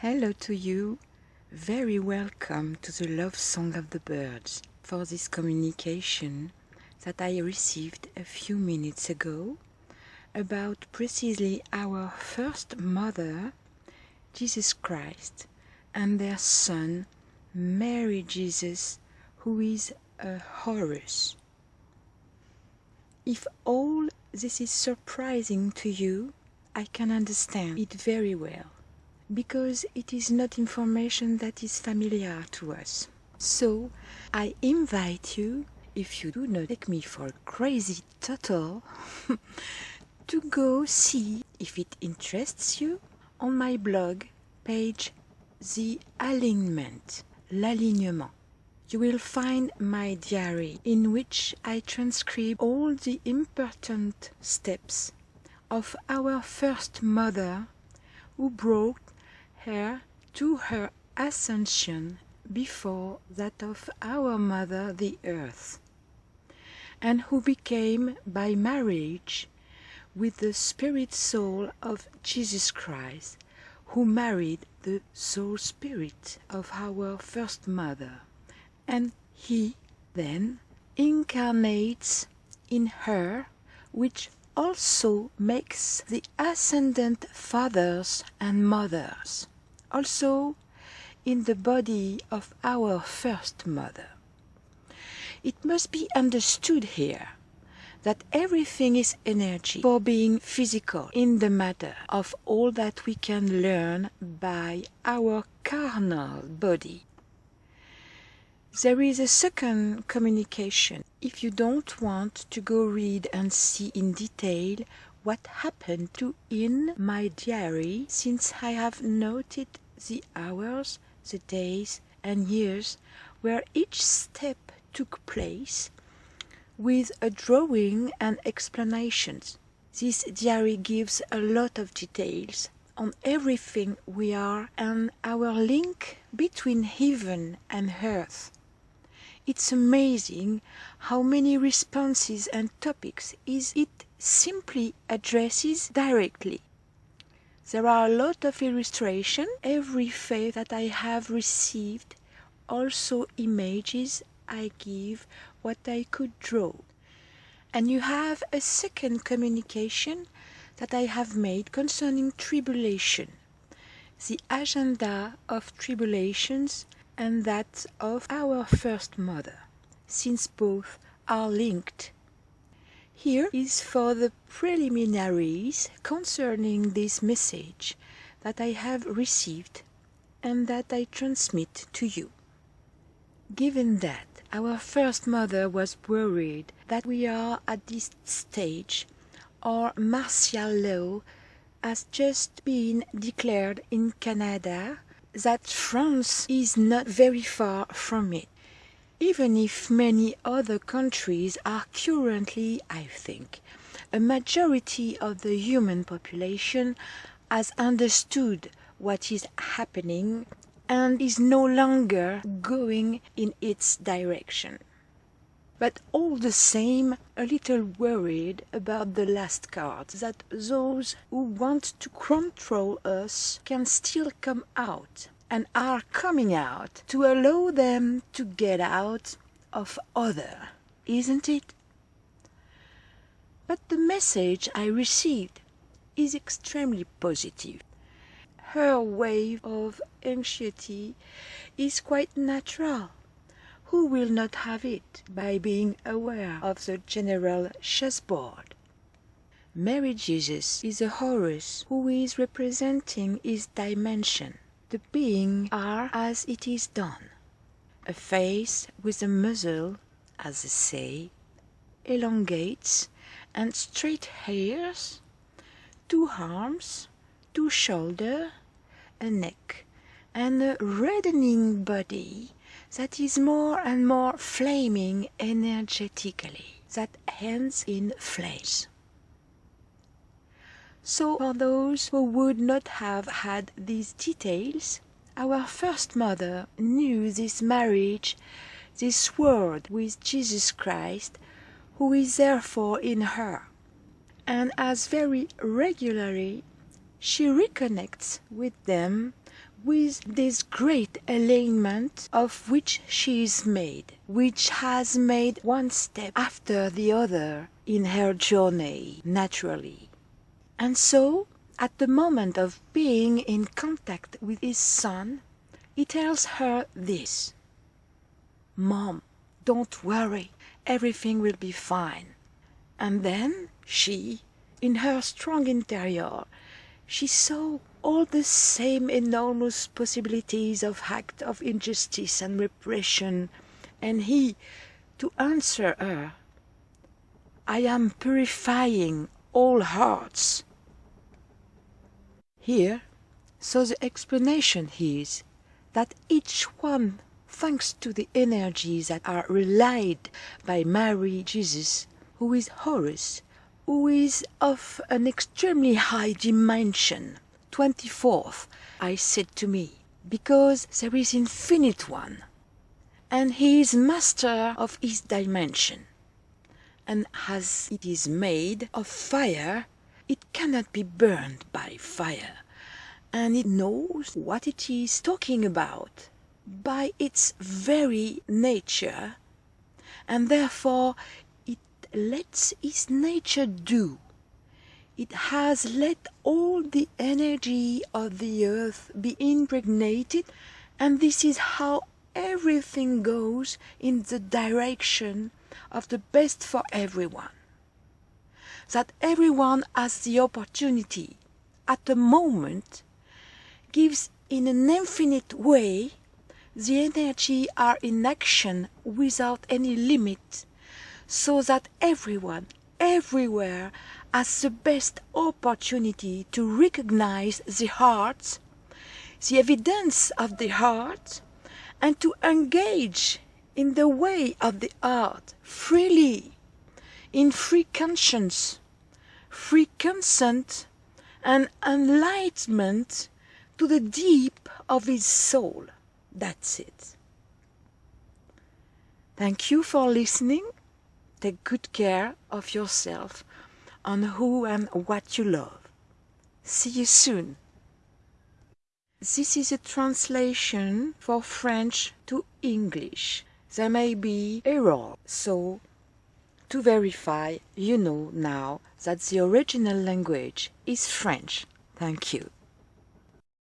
Hello to you. Very welcome to the Love Song of the Birds for this communication that I received a few minutes ago about precisely our first mother, Jesus Christ, and their son, Mary Jesus, who is a Horus. If all this is surprising to you, I can understand it very well, because it is not information that is familiar to us. So I invite you, if you do not take me for crazy turtle, to go see, if it interests you, on my blog page The Alignment, l'alignement. You will find my diary in which I transcribe all the important steps of our first mother who brought her to her ascension before that of our mother the earth, and who became by marriage with the spirit soul of Jesus Christ, who married the soul spirit of our first mother, and he then incarnates in her, which also makes the ascendant fathers and mothers, also in the body of our first mother. It must be understood here that everything is energy for being physical in the matter of all that we can learn by our carnal body. There is a second communication. If you don't want to go read and see in detail what happened to in my diary since I have noted the hours, the days and years where each step took place with a drawing and explanations. This diary gives a lot of details on everything we are and our link between heaven and earth. It's amazing how many responses and topics is it simply addresses directly. There are a lot of illustration, every faith that I have received, also images I give what I could draw. And you have a second communication that I have made concerning tribulation, the agenda of tribulations and that of our first mother, since both are linked. Here is for the preliminaries concerning this message that I have received and that I transmit to you. Given that our first mother was worried that we are at this stage, our martial law has just been declared in Canada, that France is not very far from it, even if many other countries are currently, I think, a majority of the human population has understood what is happening and is no longer going in its direction. But all the same, a little worried about the last card, that those who want to control us can still come out, and are coming out to allow them to get out of other, isn't it? But the message I received is extremely positive her wave of anxiety is quite natural. Who will not have it by being aware of the general chessboard? Mary Jesus is a Horus who is representing his dimension, the being are as it is done. A face with a muzzle, as they say, elongates and straight hairs, two arms, two shoulders, a neck, and a reddening body that is more and more flaming energetically, that ends in flames. So for those who would not have had these details, our first mother knew this marriage, this word with Jesus Christ, who is therefore in her, and as very regularly she reconnects with them with this great alignment of which she is made, which has made one step after the other in her journey naturally. And so, at the moment of being in contact with his son, he tells her this Mom, don't worry, everything will be fine. And then she, in her strong interior, she saw all the same enormous possibilities of act of injustice and repression, and he, to answer her, I am purifying all hearts. Here, so the explanation is that each one, thanks to the energies that are relayed by Mary Jesus, who is Horus, who is of an extremely high dimension, 24th, I said to me, because there is infinite one, and he is master of his dimension. And as it is made of fire, it cannot be burned by fire, and it knows what it is talking about by its very nature, and therefore it lets its nature do. It has let all the energy of the earth be impregnated, and this is how everything goes in the direction of the best for everyone that everyone has the opportunity at the moment gives in an infinite way the energy are in action without any limit so that everyone everywhere has the best opportunity to recognize the heart the evidence of the heart and to engage in the way of the heart freely in free conscience, free consent, and enlightenment to the deep of his soul. That's it. Thank you for listening. Take good care of yourself and who and what you love. See you soon. This is a translation for French to English. There may be error, so to verify, you know now that the original language is French. Thank you.